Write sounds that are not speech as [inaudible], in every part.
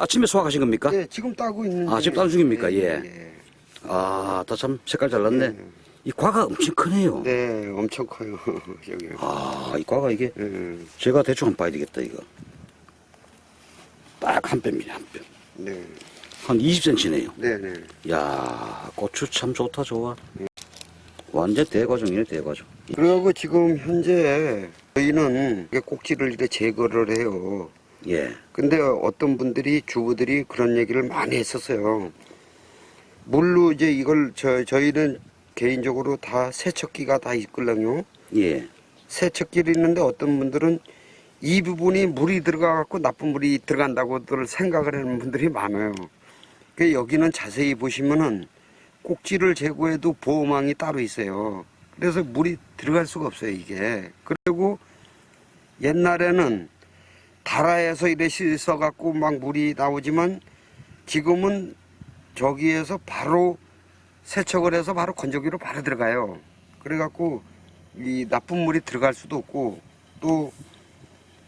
오늘 아침에 수확하신 겁니까? 예, 지금 따고 있는. 아, 지금 따는 중입니까? 예. 아, 다 참 색깔 잘 났네. 네. 이 과가 엄청 크네요. 네, 엄청 커요. [laughs] 저기. 아, 이 과가 이게 예, 제가 대충 한번 봐야 되겠다, 이거. 딱 한 뼘이네, 한 뼘. 네, 한 20cm네요. 네, 네. 야 고추 참 좋다, 좋아. 완전 대과정이네, 대과정. 그리고 지금 현재 저희는 꼭지를 이렇게 제거를 해요. 예. 근데 어떤 분들이 주부들이 그런 얘기를 많이 했었어요. 물로 이제 이걸 저 저희는 개인적으로 다 세척기가 다 있걸랑요. 예. 세척기를 있는데 어떤 분들은 이 부분이 물이 들어가 갖고 나쁜 물이 들어간다고들 생각을 하는 분들이 많아요. 그 여기는 자세히 보시면은 꼭지를 제거해도 보호망이 따로 있어요. 그래서 물이 들어갈 수가 없어요, 이게. 그리고 옛날에는 다라에서 이래 씻어 갖고 막 물이 나오지만 지금은 저기에서 바로 세척을 해서 바로 건조기로 바로 들어가요. 그래 갖고 이 나쁜 물이 들어갈 수도 없고 또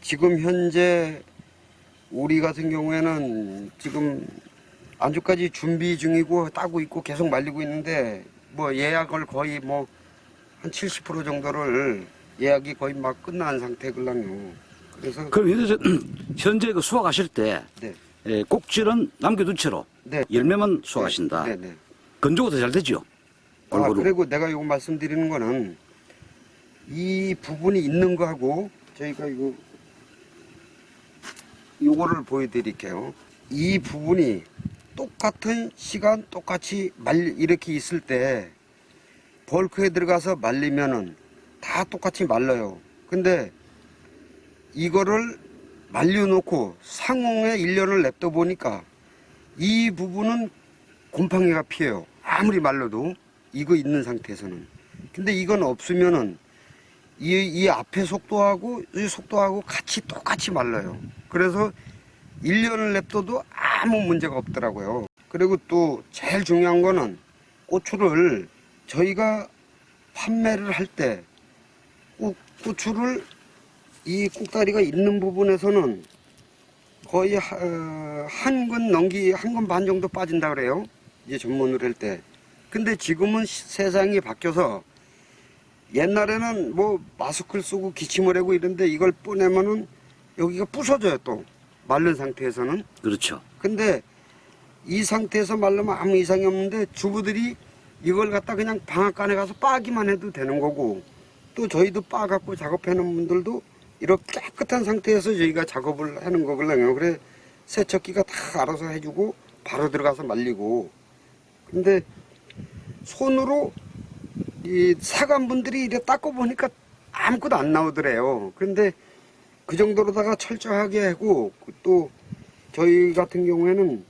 지금 현재 우리 같은 경우에는 지금 안주까지 준비 중이고 따고 있고 계속 말리고 있는데 뭐 예약을 거의 뭐 한 70% 정도를 예약이 거의 막 끝난 상태 걸랑요. 그래서 그럼 현재, [clears throat] 현재 그 수확하실 때 네, 예, 꼭지는 남겨둔 채로 네. 열매만 수확하신다. 네, 네. 건조가 더 잘 되죠? 아, 골고루. 그리고 내가 이거 말씀드리는 거는 이 부분이 있는 거하고 저희가 이거 요거를 보여드릴게요. 이 부분이 똑같은 시간 똑같이 말 이렇게 있을 때 벌크에 들어가서 말리면은 다 똑같이 말라요. 근데 이거를 말려놓고 상온에 1년을 냅둬 보니까 이 부분은 곰팡이가 피해요. 아무리 말려도 이거 있는 상태에서는. 근데 이건 없으면은 이, 이 앞에 속도하고 이 속도하고 같이 똑같이 말라요. 그래서 1년을 냅둬도 아무 문제가 없더라고요. 그리고 또 제일 중요한 거는 고추를 저희가 판매를 할 때 고추를 이 꼭다리가 있는 부분에서는 거의 한 건 넘기 한 건 반 정도 빠진다 그래요. 이제 전문으로 할 때. 근데 지금은 시- 세상이 바뀌어서 옛날에는 뭐 마스크를 쓰고 기침을 하고 이런데 이걸 꺼내면은 여기가 부서져요 또 마른 상태에서는. 그렇죠. 근데 이 상태에서 말르면 아무 이상이 없는데 주부들이 이걸 갖다 그냥 방앗간에 가서 빠기만 해도 되는 거고 또 저희도 빠 갖고 작업하는 분들도 이렇게 깨끗한 상태에서 저희가 작업을 하는 거거든요. 그래 세척기가 다 알아서 해주고 바로 들어가서 말리고 근데 손으로 이 사관분들이 이래 닦고 보니까 아무것도 안 나오더래요. 그런데 그 정도로다가 철저하게 하고 또 저희 같은 경우에는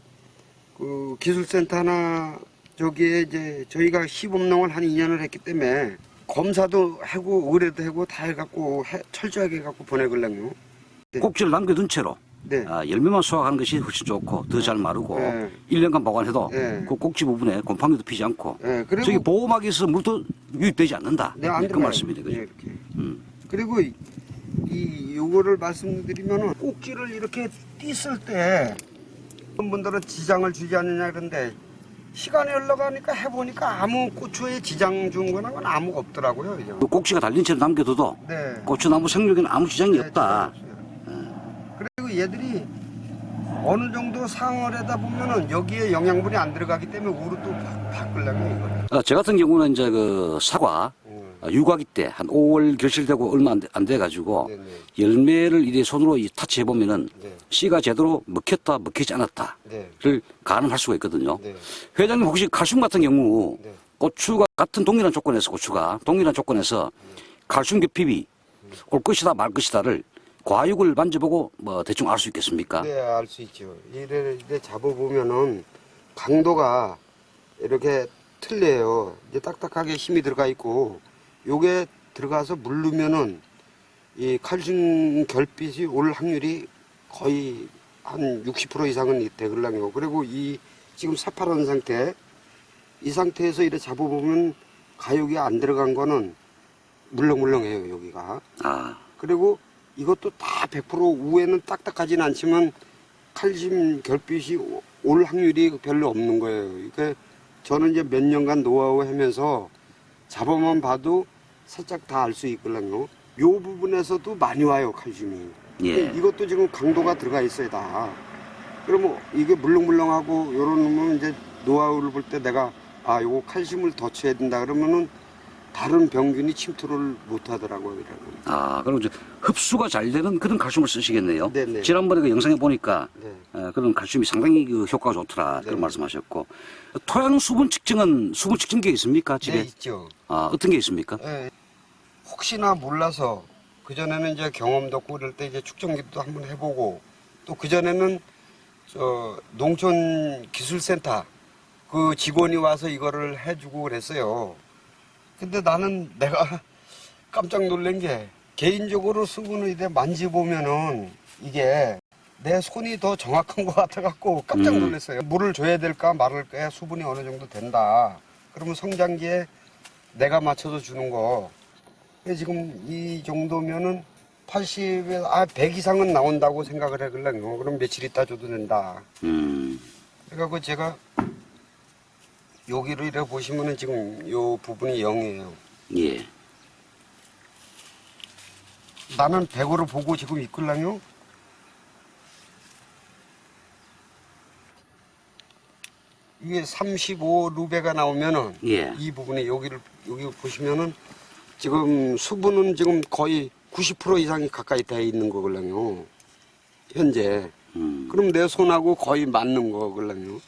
그 기술센터나 저기에 이제 저희가 시범농을 한 2년을 했기 때문에 검사도 하고 의뢰도 하고 다 해갖고 해- 철저하게 해갖고 보내걸랑요. 네. 꼭지를 남겨둔 채로 네. 아, 열매만 수확하는 것이 훨씬 좋고 더 잘 마르고 네. 1년간 보관해도 네. 그 꼭지 부분에 곰팡이도 피지 않고 예, 그리고 저기 보호막에서 물도 유입되지 않는다. 네, 안 그. 말씀이네, 그죠? 네, 이렇게. 음. 그리고 이, 이 요거를 말씀드리면은 꼭지를 이렇게 띄었을 때 어떤 분들은 지장을 주지 않느냐 그런데 시간이 흘러가니까 해보니까 아무 고추에 지장 준 거는 건 아무가 없더라고요. 이제. 그 꼭지가 달린 채로 남겨둬도 네. 고추나무 생육에는 아무 지장이 네, 없다. 그리고 얘들이 어느 정도 상을 하다 보면은 여기에 영양분이 안 들어가기 때문에 우로 또 바- 바꾸려면 이거를. 어, 저 같은 경우는 이제 그 사과 육아기 때 한 5월 결실되고 얼마 안 돼, 안 돼가지고 네네. 열매를 이래 손으로 이 타치해 보면은 네. 씨가 제대로 먹혔다 먹히지 않았다를 네. 가늠할 수가 있거든요. 네. 회장님 혹시 칼슘 같은 경우 네. 고추가 같은 동일한 조건에서 고추가 동일한 조건에서 칼슘 결핍이 올 것이다 말 것이다를 과육을 만져보고 뭐 대충 알 수 있겠습니까? 네, 알 수 있죠. 이래, 이래 잡아보면은 강도가 이렇게 틀려요. 이제 딱딱하게 힘이 들어가 있고, 요게 들어가서 물르면은 이 칼슘 결핍이 올 확률이 거의 한 60% 이상은 되걸랑요. 그리고 이 지금 새파란 상태, 이 상태에서 이래 잡아보면 가육이 안 들어간 거는 물렁물렁해요, 여기가. 아, 그리고 이것도 다 100% 우에는 딱딱하진 않지만 칼슘 결핍이 오- 올 확률이 별로 없는 거예요. 그러니까 저는 이제 몇 년간 노하우 하면서 잡아만 봐도 살짝 다 알 수 있거든요. 요 부분에서도 많이 와요 칼슘이. 예. 이것도 지금 강도가 들어가 있어요 다. 그러면 이게 물렁물렁하고 요런 놈은 이제 노하우를 볼 때 내가 아 요거 칼슘을 더 쳐야 된다 그러면은 다른 병균이 침투를 못 하더라고요. 이러면. 아, 그럼 이제 흡수가 잘 되는 그런 칼슘을 쓰시겠네요. 네네. 지난번에 그 영상에 보니까 네. 어, 그런 칼슘이 상당히 그 효과가 좋더라 그런 네. 말씀하셨고 토양 수분 측정은 수분 측정기 있습니까 집에? 네 있죠. 아 어떤 게 있습니까? 예, 혹시나 몰라서 그 전에는 이제 경험도 없고 이럴 때 이제 축전기도 한번 해보고 또 그 전에는 저 농촌 기술센터 그 직원이 와서 이거를 해주고 그랬어요. 근데 나는 내가 [laughs] 깜짝 놀란 게 개인적으로 수분을 이제 만지보면은 이게 내 손이 더 정확한 [laughs] 것 같아갖고 깜짝 음. 놀랐어요. 물을 줘야 될까 말을까 수분이 어느 정도 된다. 그러면 성장기에 내가 맞춰서 주는 거. 지금 이 정도면은 80에, 아, 100 이상은 나온다고 생각을 해걸랑요. 그럼 며칠 있다 줘도 된다. 음, 그래갖고 제가 여기를 이렇게 보시면은 지금 요 부분이 0이에요. 예. 나는 100으로 보고 지금 있걸랑요. 이게 35 루베가 나오면은 예. 이 부분에 여기를 여기 보시면은 지금 수분은 지금 거의 90% 이상이 가까이 돼 있는 거걸랑요. 현재. 음, 그럼 내 손하고 거의 맞는 거걸랑요.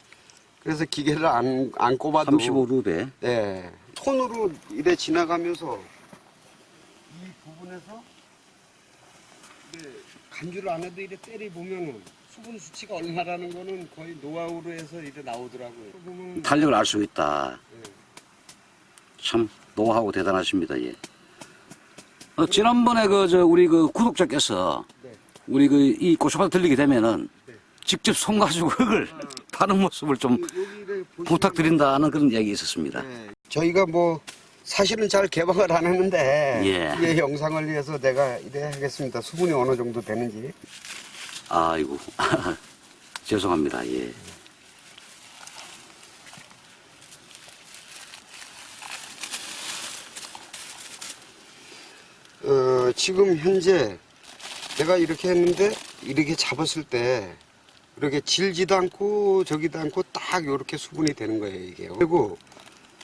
그래서 기계를 안, 안 꼽아도 35루베. 네. 손으로 이래 지나가면서 이 부분에서 간주를 안 해도 이래 때리 보면은 수분 수치가 얼마라는 거는 거의 노하우로 해서 이래 나오더라고요. 탄력을 알 수 있다. 네. 참 노하우 대단하십니다. 예. 어, 지난번에 그 저 우리 그 구독자께서 네. 우리 그 이 고추밭 들리게 되면은 네. 직접 손 가지고 그걸 파는 모습을 좀 보시면 부탁드린다는 그런 이야기 있었습니다. 네. 저희가 뭐 사실은 잘 개방을 안 했는데 예. 이 영상을 위해서 내가 이래 하겠습니다. 수분이 어느 정도 되는지. 아이고 [laughs] 죄송합니다. 예. 어, 지금 현재 내가 이렇게 했는데 이렇게 잡았을 때 이렇게 질지도 않고 저기도 않고 딱 이렇게 수분이 되는 거예요 이게. 그리고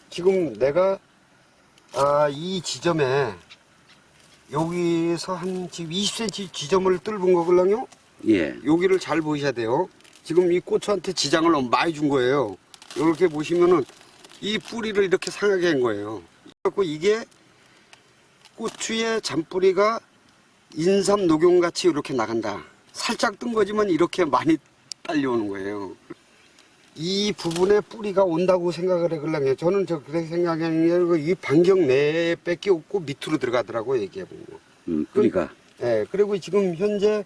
지금 내가 아, 이 지점에 여기서 한 지금 20cm 지점을 뚫은 거걸랑요? 예. 여기를 잘 보셔야 돼요. 지금 이 고추한테 지장을 너무 많이 준 거예요. 이렇게 보시면은 이 뿌리를 이렇게 상하게 한 거예요. 그래갖고 이게 고추의 잔뿌리가 인삼 녹용같이 이렇게 나간다. 살짝 뜬 거지만 이렇게 많이 딸려오는 거예요. 이 부분에 뿌리가 온다고 생각을 해걸랑요. 저는 저 그렇게 생각하는 게이 반경 내에 뺏기 없고 밑으로 들어가더라고요. 이게. 음, 뿌리가 예, 그리고 지금 현재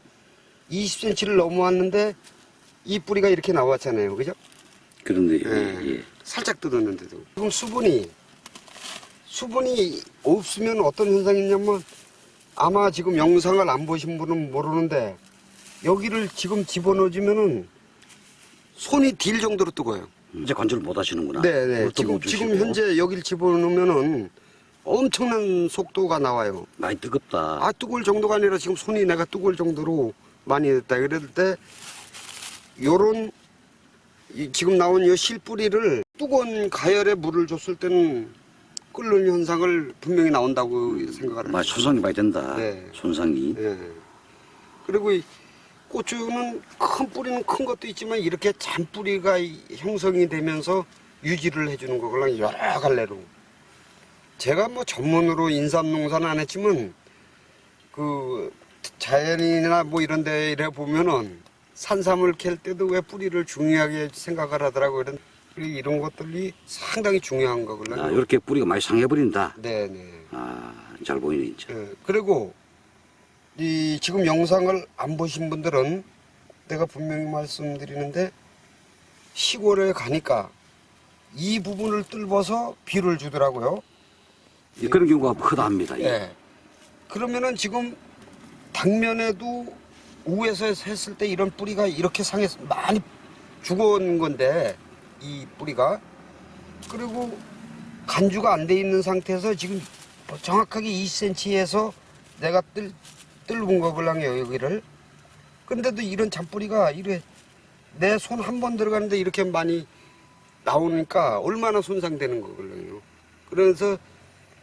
20cm를 넘어왔는데 이 뿌리가 이렇게 나왔잖아요. 그죠? 그런데 예. 예. 살짝 뜯었는데도. 지금 수분이, 수분이 없으면 어떤 현상이 있냐면 아마 지금 영상을 안 보신 분은 모르는데 여기를 지금 집어넣어주면은 손이 딜 정도로 뜨거워요. 이제 관절 못 하시는구나. 네네. 물도 지금. 지금 현재 여기를 집어넣으면은 엄청난 속도가 나와요. 많이 뜨겁다. 아, 뜨거울 정도가 아니라 지금 손이 내가 뜨거울 정도로 많이 됐다. 그럴 때, 요런, 이 지금 나온 이 실뿌리를 뜨거운 가열에 물을 줬을 때는 끓는 현상을 분명히 나온다고 생각을 해요. 손상이 많이 된다. 네. 손상이. 예. 그리고 이 고추는 큰 뿌리는 큰 것도 있지만 이렇게 잔뿌리가 이- 형성이 되면서 유지를 해주는 거걸랑 여러 갈래로. 제가 뭐 전문으로 인삼 농사는 안 했지만 그 자연이나 뭐 이런 데 이래 보면은 산삼을 캘 때도 왜 뿌리를 중요하게 생각을 하더라고요. 이런, 이런 것들이 상당히 중요한 거걸요. 아, 이렇게 뿌리가 많이 상해버린다. 네네. 아, 잘 보이네, 이제. 예, 그리고 이 지금 영상을 안 보신 분들은 내가 분명히 말씀드리는데 시골에 가니까 이 부분을 뚫어서 비를 주더라고요. 예, 그런 경우가 크다 합니다. 예. 예. 그러면은 지금 당면에도 우에서 했을 때 이런 뿌리가 이렇게 상해서 많이 죽어온 건데 이 뿌리가 그리고 간주가 안 돼 있는 상태에서 지금 정확하게 2cm에서 내가 뜰 뜰은 거블랑이에요 여기를 근데도 이런 잔뿌리가 이래 내 손 한 번 들어가는데 이렇게 많이 나오니까 얼마나 손상되는 거거든요. 그래서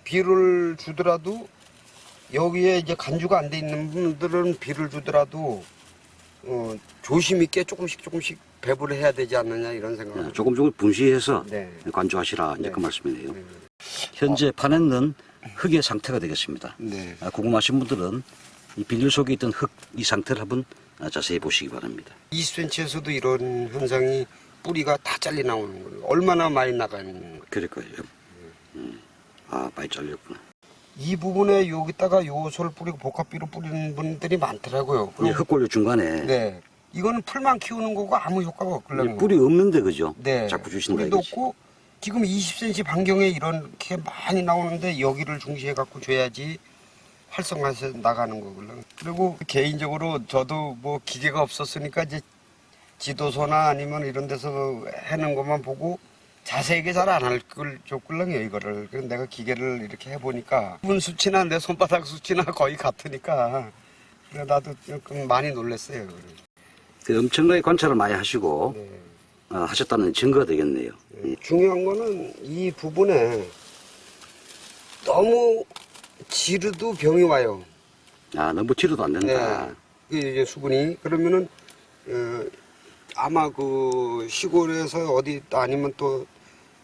비를 주더라도 여기에 이제 간주가 안 돼 있는 분들은 비를 주더라도 어, 조심 있게 조금씩 조금씩 배부를 해야 되지 않느냐 이런 생각. 예, 조금 조금 분시해서 네. 관조하시라 이제 네. 그 말씀이네요. 네. 현재 판에는 흙의 상태가 되겠습니다. 네. 아, 궁금하신 분들은 이 비닐 속에 있던 흙 이 상태를 한번 아, 자세히 보시기 바랍니다. 20cm에서도 이런 현상이 뿌리가 다 잘리 나오는 거예요. 얼마나 많이 나가는 거예요. 그럴 거예요. 음. 아, 많이 잘렸구나. 이 부분에 여기다가 요소를 뿌리고 복합비로 뿌리는 분들이 많더라고요. 이 흙골류 중간에 네. 이거는 풀만 키우는 거고 아무 효과가. 이 뿌리 없는데 그죠? 네. 자꾸 주신다 뿌리도 이거지. 없고 지금 20cm 반경에 이렇게 많이 나오는데 여기를 중시해 갖고 줘야지 활성화해서 나가는 거거든요. 그리고 개인적으로 저도 뭐 기계가 없었으니까 이제 지도서나 아니면 이런 데서 해놓은 것만 보고 자세하게 잘 안 할걸 줬걸랑요 이거를. 그래서 내가 기계를 이렇게 해보니까 분 수치나 내 손바닥 수치나 거의 같으니까 그래 나도 조금 많이 놀랐어요. 그 엄청나게 관찰을 많이 하시고 네. 어, 하셨다는 증거가 되겠네요. 예, 중요한 거는 이 부분에 너무 지르도 병이 와요. 아, 너무 치료도 안 된다. 네. 이게 이제 수분이 그러면은 어, 아마 그 시골에서 어디 아니면 또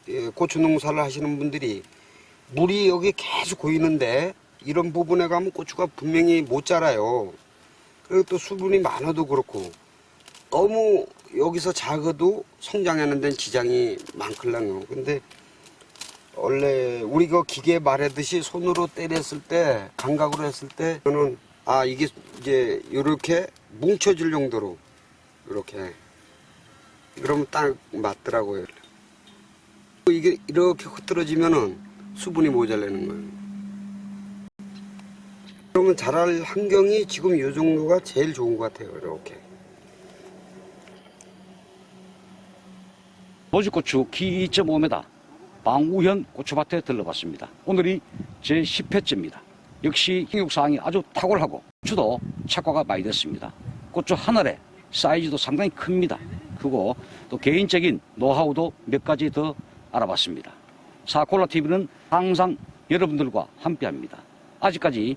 예, 고추 농사를 하시는 분들이 물이 여기 계속 고이는데 이런 부분에 가면 고추가 분명히 못 자라요. 그리고 또 수분이 많아도 그렇고 너무 여기서 작아도 성장하는 데는 지장이 많걸랑요. 근데 원래 우리 그 기계 말하듯이 손으로 때렸을 때 감각으로 했을 때 저는 아 이게 이제 이렇게 뭉쳐질 정도로 이렇게 그러면 딱 맞더라고요. 이게 이렇게 흐트러지면은 수분이 모자라는 거예요. 그러면 자랄 환경이 지금 이 정도가 제일 좋은 것 같아요. 이렇게. 노지고추 키 2.5m 방우현 고추밭에 들러봤습니다. 오늘이 제 10회째입니다. 역시 형육사항이 아주 탁월하고 고추도 착과가 많이 됐습니다. 고추 한 알에 사이즈도 상당히 큽니다. 그리고 또 개인적인 노하우도 몇 가지 더 알아봤습니다. 사콜라TV는 항상 여러분들과 함께합니다. 아직까지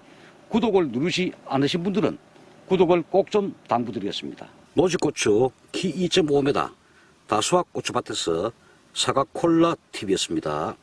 구독을 누르시 않으신 분들은 구독을 꼭 좀 당부드리겠습니다. 노지고추 키 2.5m 다수학 고추밭에서 사과 콜라 TV였습니다.